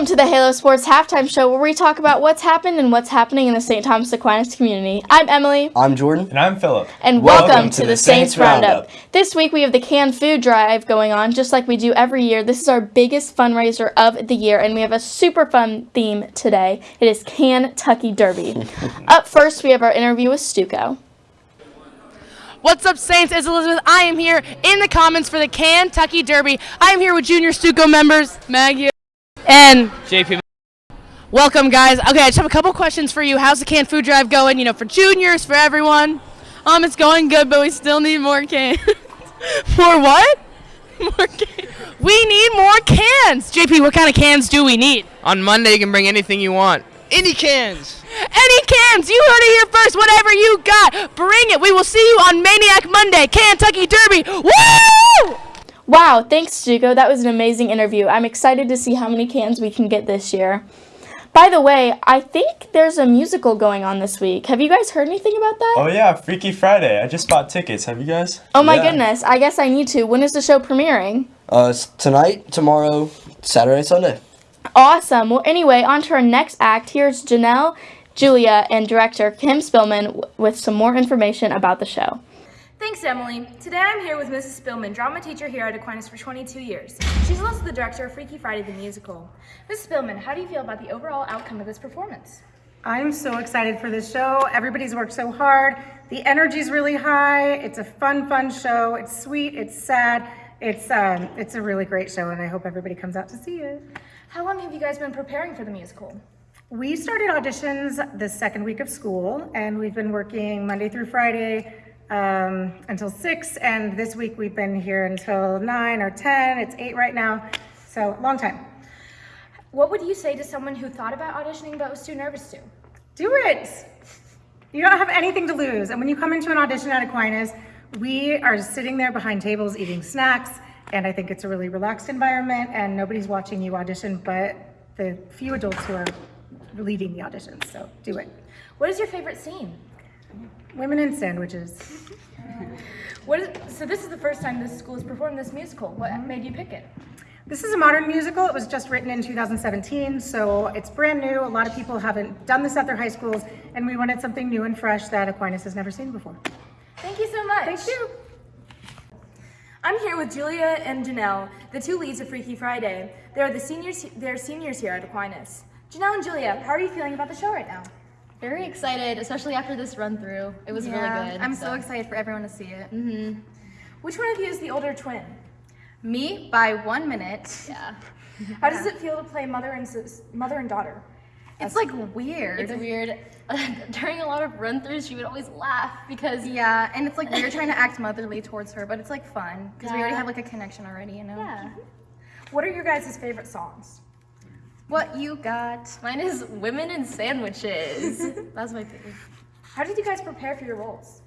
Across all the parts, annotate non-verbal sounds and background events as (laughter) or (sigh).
Welcome to the Halo Sports Halftime Show, where we talk about what's happened and what's happening in the St. Thomas Aquinas community. I'm Emily. I'm Jordan. And I'm Philip. And welcome, welcome to, to, the Saints, Saints Roundup. Roundup. This week we have the canned food drive going on, just like we do every year. This is our biggest fundraiser of the year, and we have a super fun theme today. It is Kentucky Derby. (laughs) Up first, we have our interview with Stuco. What's up, Saints? It's Elizabeth. I am here in the comments for the Kentucky Derby. I am here with Junior Stuco members, Maggie and JP. Welcome, guys. Okay, I just have a couple questions for you. How's the canned food drive going? You know, for juniors, for everyone. Um, it's going good, but we still need more cans. (laughs) more what? More cans. We need more cans. JP, what kind of cans do we need? On Monday, you can bring anything you want. Any cans. Any cans. You heard it here first. Whatever you got, bring it. We will see you on Maniac Monday, Kentucky Derby. Woo! Wow, thanks, Stuco. That was an amazing interview. I'm excited to see how many cans we can get this year. By the way, I think there's a musical going on this week. Have you guys heard anything about that? Oh yeah, Freaky Friday. I just bought tickets. Have you guys? Oh my yeah. goodness. I guess I need to. When is the show premiering? Uh, tonight, tomorrow, Saturday, Sunday. Awesome. Well, anyway, on to our next act. Here's Janelle, Julia, and director Kim Spillman with some more information about the show. Thanks, Emily. Today I'm here with Mrs. Spillman, drama teacher here at Aquinas for 22 years. She's also the director of Freaky Friday the Musical. Mrs. Spillman, how do you feel about the overall outcome of this performance? I'm so excited for this show. Everybody's worked so hard. The energy's really high. It's a fun, fun show. It's sweet, it's sad. It's, um, it's a really great show, and I hope everybody comes out to see it. How long have you guys been preparing for the musical? We started auditions the second week of school, and we've been working Monday through Friday um, until six, and this week we've been here until nine or 10. It's eight right now, so long time. What would you say to someone who thought about auditioning but was too nervous to? Do it. You don't have anything to lose. And when you come into an audition at Aquinas, we are sitting there behind tables eating snacks, and I think it's a really relaxed environment, and nobody's watching you audition but the few adults who are leading the auditions, so do it. What is your favorite scene? Women in sandwiches. (laughs) what is, so this is the first time this school has performed this musical. What mm-hmm. made you pick it? This is a modern musical. It was just written in 2017, so it's brand new. A lot of people haven't done this at their high schools, and we wanted something new and fresh that Aquinas has never seen before. Thank you so much. Thank you. I'm here with Julia and Janelle, the two leads of Freaky Friday. They're the seniors. They're seniors here at Aquinas. Janelle and Julia, how are you feeling about the show right now? Very excited, especially after this run through. It was yeah, really good. I'm so. so. excited for everyone to see it. Mm -hmm. Which one of you is the older twin? Me by one minute. Yeah. How does it feel to play mother and mother and daughter? It's like weird. It's weird. (laughs) During a lot of run-throughs, she would always laugh because yeah, and it's like we're trying to act motherly towards her, but it's like fun because yeah. we already have like a connection already, you know. Yeah. What are your guys' favorite songs? What you got? Mine is women and sandwiches. (laughs) That's my favorite. How did you guys prepare for your roles?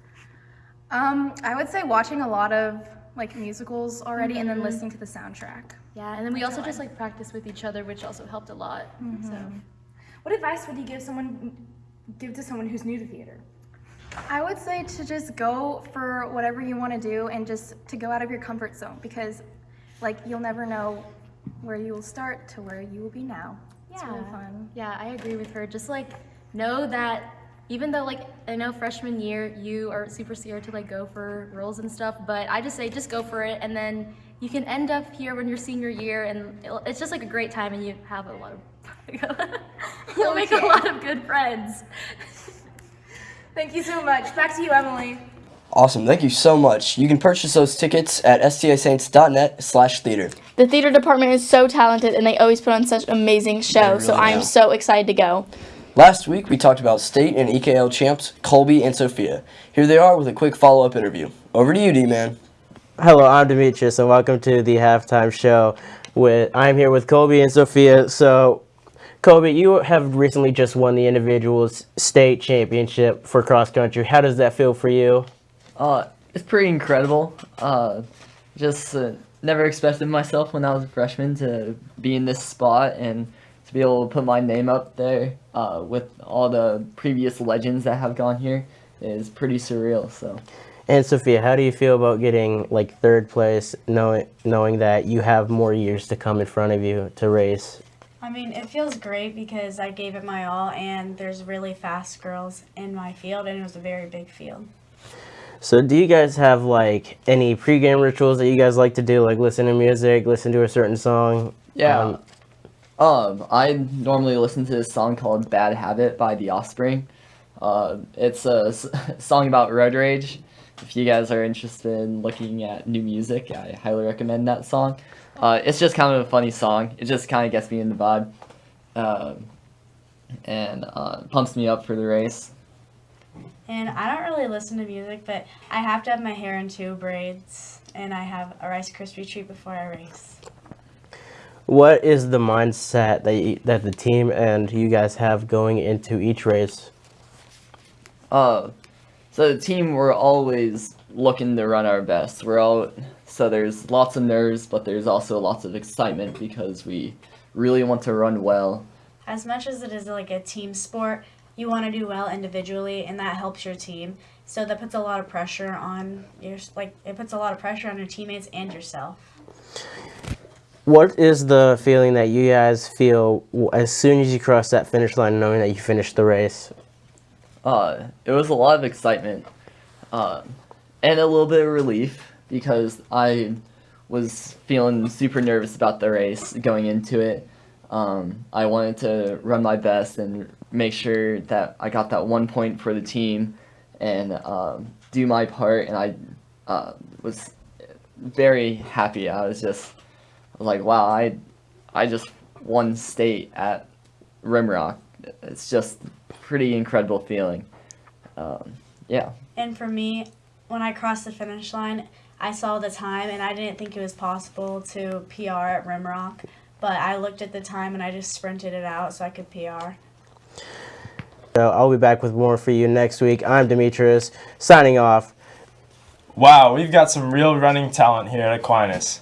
Um, I would say watching a lot of like musicals already mm -hmm. and then mm-hmm. listening to the soundtrack. Yeah, and then we also just like practice with each other, which also helped a lot. Mm -hmm. So, what advice would you give someone give to someone who's new to theater? I would say to just go for whatever you want to do and just to go out of your comfort zone because like you'll never know where you will start to where you will be now. Yeah. It's really fun. Yeah, I agree with her. Just like know that even though like I know freshman year you are super scared to like go for roles and stuff, but I just say just go for it and then you can end up here when you're senior year and it's just like a great time and you have a lot of (laughs) you'll make a lot of good friends. Thank you so much. Back to you, Emily. Awesome. Thank you so much. You can purchase those tickets at stasaints.net slash theater. The theater department is so talented and they always put on such amazing shows, really so I'm so excited to go. Last week, we talked about state and EKL champs Colby and Sophia. Here they are with a quick follow-up interview. Over to you, D-Man. Hello, I'm Demetrius, and welcome to the halftime show. With I'm here with Colby and Sophia. So, Colby, you have recently just won the individuals state championship for cross country. How does that feel for you? Uh, it's pretty incredible. Uh, just uh, never expected myself when I was a freshman to be in this spot and to be able to put my name up there uh, with all the previous legends that have gone here is pretty surreal. So. And Sophia, how do you feel about getting like third place, knowing knowing that you have more years to come in front of you to race? I mean, it feels great because I gave it my all, and there's really fast girls in my field, and it was a very big field. So, do you guys have like any pregame rituals that you guys like to do, like listen to music, listen to a certain song? Yeah. Um, Um, I normally listen to this song called "Bad Habit" by The Offspring. Uh, it's a s- (laughs) song about road rage. If you guys are interested in looking at new music, I highly recommend that song. Uh, it's just kind of a funny song. It just kind of gets me in the vibe, um, and uh, pumps me up for the race. And I don't really listen to music, but I have to have my hair in two braids, and I have a Rice Krispie treat before I race. what is the mindset that you, that the team and you guys have going into each race? Uh, so the team, we're always looking to run our best. We're all so there's lots of nerves, but there's also lots of excitement because we really want to run well. As much as it is like a team sport, you want to do well individually, and that helps your team. So that puts a lot of pressure on your like it puts a lot of pressure on your teammates and yourself. What is the feeling that you guys feel as soon as you cross that finish line, knowing that you finished the race? Uh, it was a lot of excitement, uh, and a little bit of relief because I was feeling super nervous about the race going into it. Um, I wanted to run my best and make sure that I got that one point for the team and um, do my part. And I uh, was very happy. I was just like, wow, I, I just won state at Rimrock. It's just pretty incredible feeling. Um, yeah. And for me, when I crossed the finish line, I saw the time and I didn't think it was possible to PR at Rimrock. But I looked at the time and I just sprinted it out so I could PR. So I'll be back with more for you next week. I'm Demetrius, signing off. Wow, we've got some real running talent here at Aquinas.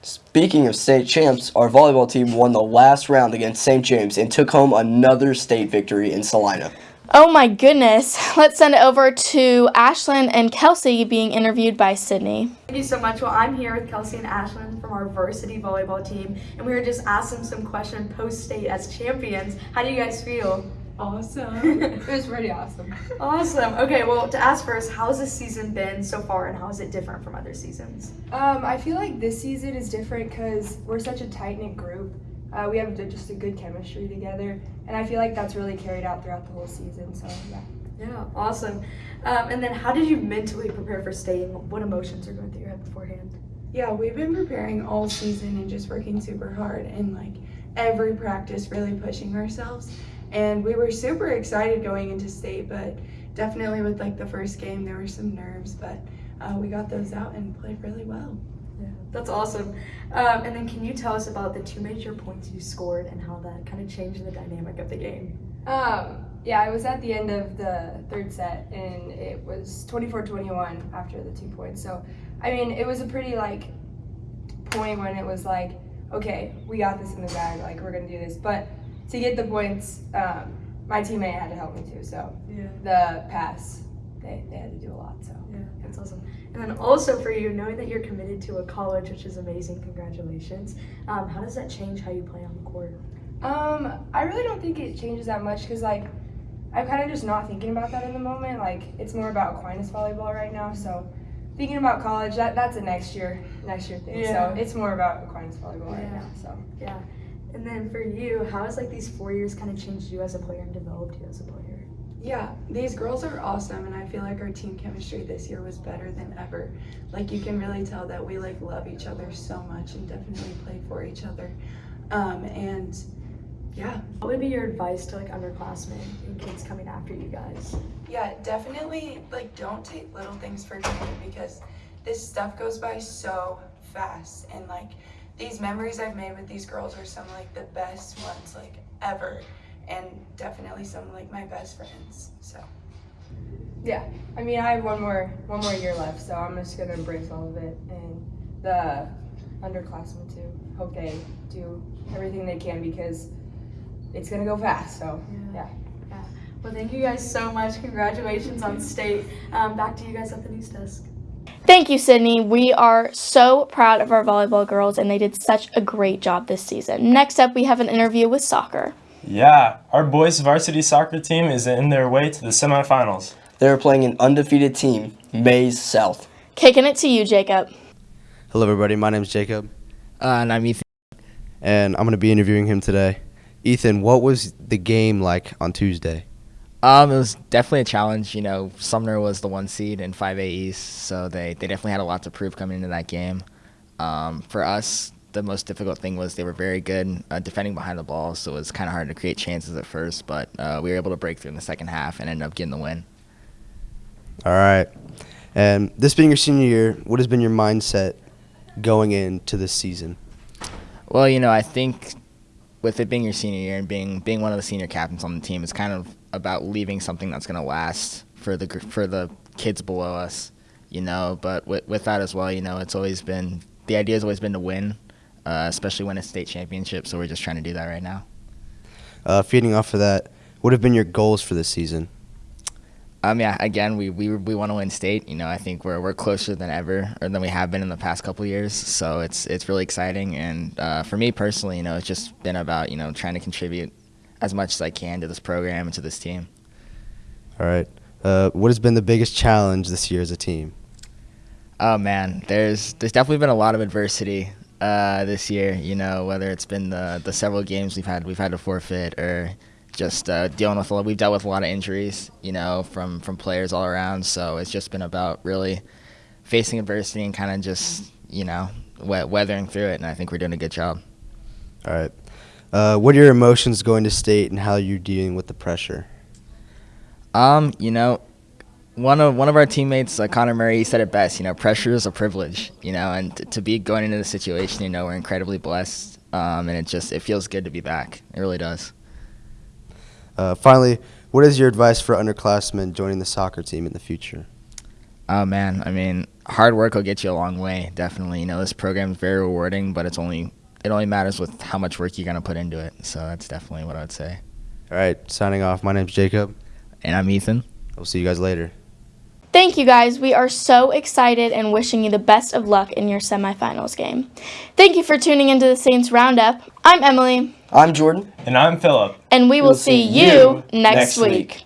Speaking of state champs, our volleyball team won the last round against St. James and took home another state victory in Salina. Oh my goodness. (laughs) Let's send it over to Ashlyn and Kelsey being interviewed by Sydney. Thank you so much. Well, I'm here with Kelsey and Ashlyn from our varsity volleyball team, and we were just asking some questions post state as champions. How do you guys feel? Awesome. (laughs) it was pretty awesome. Awesome. Okay, well, to ask first, how's this season been so far, and how is it different from other seasons? Um, I feel like this season is different because we're such a tight knit group. Uh, we have just a good chemistry together, and I feel like that's really carried out throughout the whole season. So yeah. Yeah, awesome. Um, and then, how did you mentally prepare for state, and what emotions are going through your head beforehand? Yeah, we've been preparing all season and just working super hard and like every practice really pushing ourselves. And we were super excited going into state, but definitely with like the first game, there were some nerves, but uh, we got those out and played really well. Yeah, that's awesome. Um, and then, can you tell us about the two major points you scored and how that kind of changed the dynamic of the game? Um, yeah, I was at the end of the third set, and it was 24-21 after the two points. So, I mean, it was a pretty like point when it was like, okay, we got this in the bag, like we're gonna do this. But to get the points, um, my teammate had to help me too. So Yeah. the pass, they, they had to do a lot. So Yeah, that's awesome. And then also for you, knowing that you're committed to a college, which is amazing, congratulations. Um, how does that change how you play on the court? Um, I really don't think it changes that much because like I'm kind of just not thinking about that in the moment. Like it's more about Aquinas volleyball right now. So thinking about college, that that's a next year next year thing. Yeah. So it's more about Aquinas volleyball right now. So Yeah. And then for you, how has like these four years kind of changed you as a player and developed you as a player? Yeah, these girls are awesome, and I feel like our team chemistry this year was better than ever. Like you can really tell that we like love each other so much and definitely play for each other. Um, and yeah, What would be your advice to like underclassmen and kids coming after you guys? yeah, definitely like don't take little things for granted because this stuff goes by so fast. And like these memories I've made with these girls are some like the best ones like ever, and definitely some like my best friends. So. yeah, I mean I have one more one more year left, so I'm just gonna embrace all of it and the underclassmen too. Hope they do everything they can because it's gonna go fast. So yeah. Yeah. Well, thank you guys so much. Congratulations on state. Um, back to you guys at the news desk. Thank you, Sydney. We are so proud of our volleyball girls, and they did such a great job this season. Next up, we have an interview with soccer. Yeah, our boys varsity soccer team is in their way to the semifinals. They're playing an undefeated team, Maize South. Kicking it to you, Jacob. Hello, everybody. My name is Jacob. Uh, and I'm Ethan. And I'm going to be interviewing him today. Ethan, what was the game like on Tuesday? Um, it was definitely a challenge. You know, Sumner was the one seed in 5A East, so they, they definitely had a lot to prove coming into that game. Um, for us, the most difficult thing was they were very good uh, defending behind the ball, so it was kind of hard to create chances at first, but uh, we were able to break through in the second half and ended up getting the win. All right. And this being your senior year, what has been your mindset going into this season? Well, you know, I think with it being your senior year and being being one of the senior captains on the team, it's kind of about leaving something that's going to last for the for the kids below us, you know. But with with that as well, you know, it's always been the idea has always been to win, uh, especially when it's state championship. So we're just trying to do that right now. Uh, feeding off of that, what have been your goals for this season? Um, yeah, again, we, we, we want to win state. You know, I think we're, we're closer than ever, or than we have been in the past couple years. So it's it's really exciting. And uh, for me personally, you know, it's just been about you know trying to contribute as much as I can to this program and to this team. All right. Uh, what has been the biggest challenge this year as a team? Oh man, there's there's definitely been a lot of adversity uh, this year. You know, whether it's been the the several games we've had we've had to forfeit or just uh, dealing with a lot, we've dealt with a lot of injuries, you know, from from players all around. So it's just been about really facing adversity and kind of just you know we- weathering through it. And I think we're doing a good job. All right. Uh, what are your emotions going to state and how are you're dealing with the pressure? Um, you know, one of one of our teammates, uh, Connor Murray, he said it best. You know, pressure is a privilege. You know, and to be going into the situation, you know, we're incredibly blessed. Um, and it just it feels good to be back. It really does. Uh, finally, what is your advice for underclassmen joining the soccer team in the future? Oh man, I mean, hard work will get you a long way. Definitely, you know, this program is very rewarding, but it's only it only matters with how much work you're gonna put into it. So that's definitely what I would say. All right, signing off. My name's Jacob. And I'm Ethan. We'll see you guys later. Thank you guys. We are so excited and wishing you the best of luck in your semifinals game. Thank you for tuning into the Saints Roundup. I'm Emily. I'm Jordan. And I'm Philip. And we will We'll see see you you next next week. week.